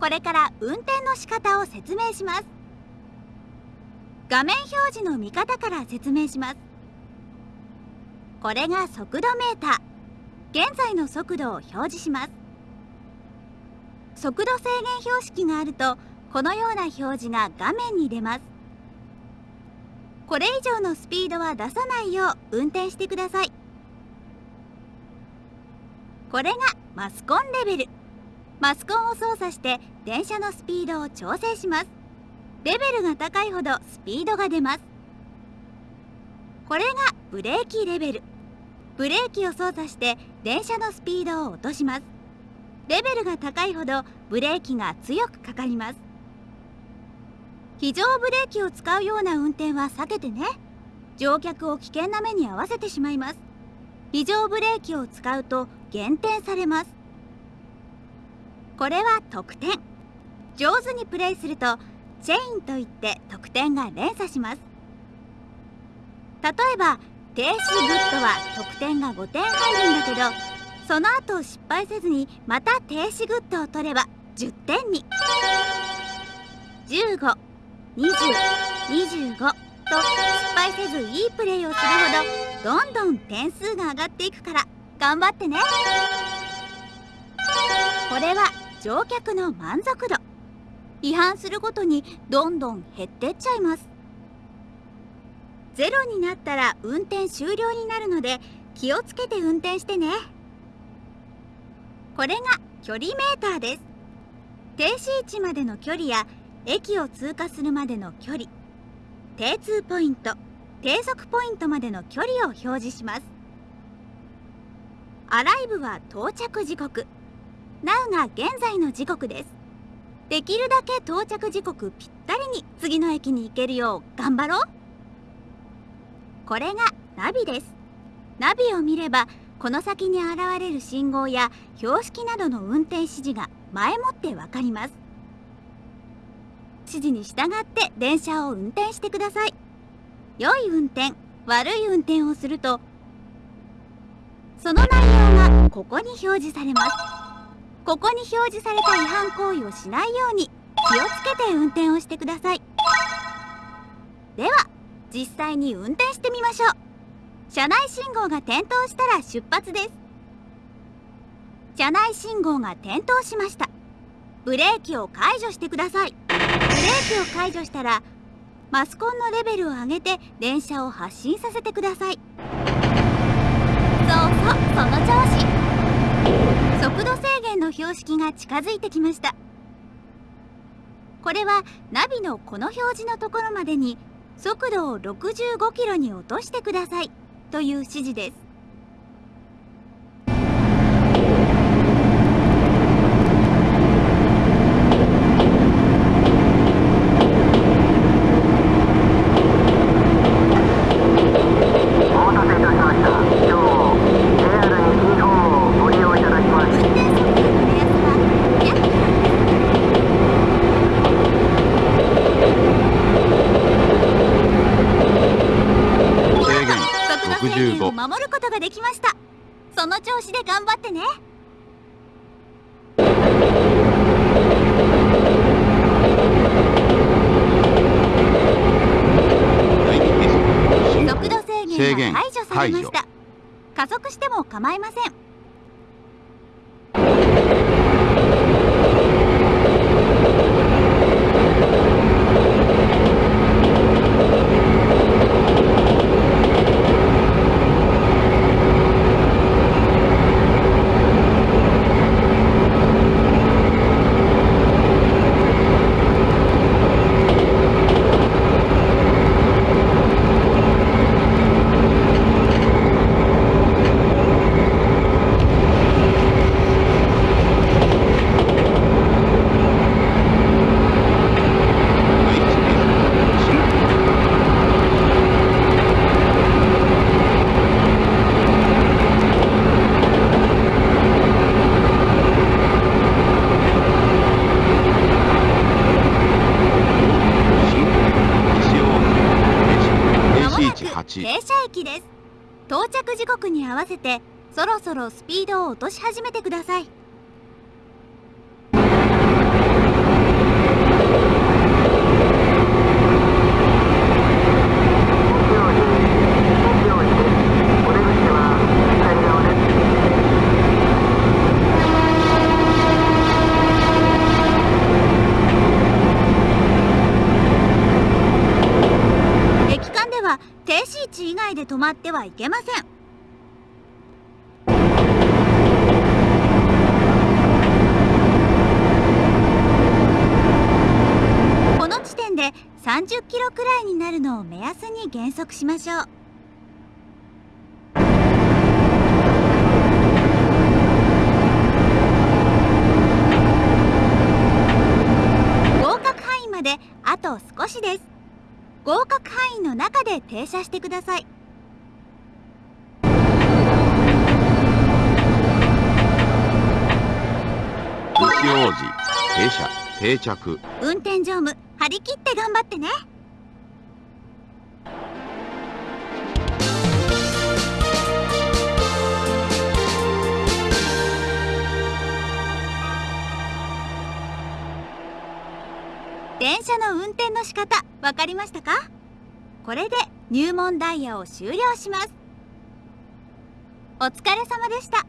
これから運転の仕方を説明します。画面表示の見方から説明します。これが速度メーター。現在の速度を表示します。速度制限標識があるとこのような表示が画面に出ます。これ以上のスピードは出さないよう運転してください。これがマスコンレベル。マスコンを操作して電車のスピードを調整します。レベルが高いほどスピードが出ます。これがブレーキレベル。ブレーキを操作して電車のスピードを落とします。レベルが高いほどブレーキが強くかかります。非常ブレーキを使うような運転は避けてね。乗客を危険な目に遭わせてしまいます。非常ブレーキを使うと減点されます。これは得点。上手にプレイすると chain といって得点が連鎖します。例えば停止 good は得点が5点入るんだけどその後失敗せずにまた停止 good を取れば10点に。15 2025と失敗せずいいプレーをするほどどんどん点数が上がっていくから頑張ってね。これは乗客の満足度。違反するごとにどんどん減ってっちゃいます。ゼロになったら運転終了になるので気をつけて運転してね。これが距離メーターです。停止位置までの距離や駅を通過するまでの距離。定通ポイント低速ポイントまでの距離を表示します。アライブは到着時刻。Now が現在の時刻です。できるだけ到着時刻ぴったりに次の駅に行けるよう頑張ろう。これがナビです。ナビを見ればこの先に現れる信号や標識などの運転指示が前もってわかります。指示に従って電車を運転してください。良い運転悪い運転をするとその内容がここに表示されます。ここに表示された違反行為をしないように気をつけて運転をしてください。では実際に運転してみましょう。車内信号が点灯したら出発です。車内信号が点灯しました。ブレーキを解除してください。ブレーキを解除したらマスコンのレベルを上げて電車を発進させてください。そうそうその調子。速度制の標識が近づいてきました。これはナビのこの表示のところまでに速度を65キロに落としてくださいという指示です。守ることができました。その調子で頑張ってね。速度制限が解除されました。加速しても構いません時刻に合わせてそろそろスピードを落とし始めてください。停止位置以外で止まってはいけませんなるのを目安に減速しましょう。合格範囲まであと少しです。合格範囲の中で停車してください。通知王子停車定着。運転乗務張り切って頑張ってね方分かりましたか？これで入門ダイヤを終了します。お疲れ様でした。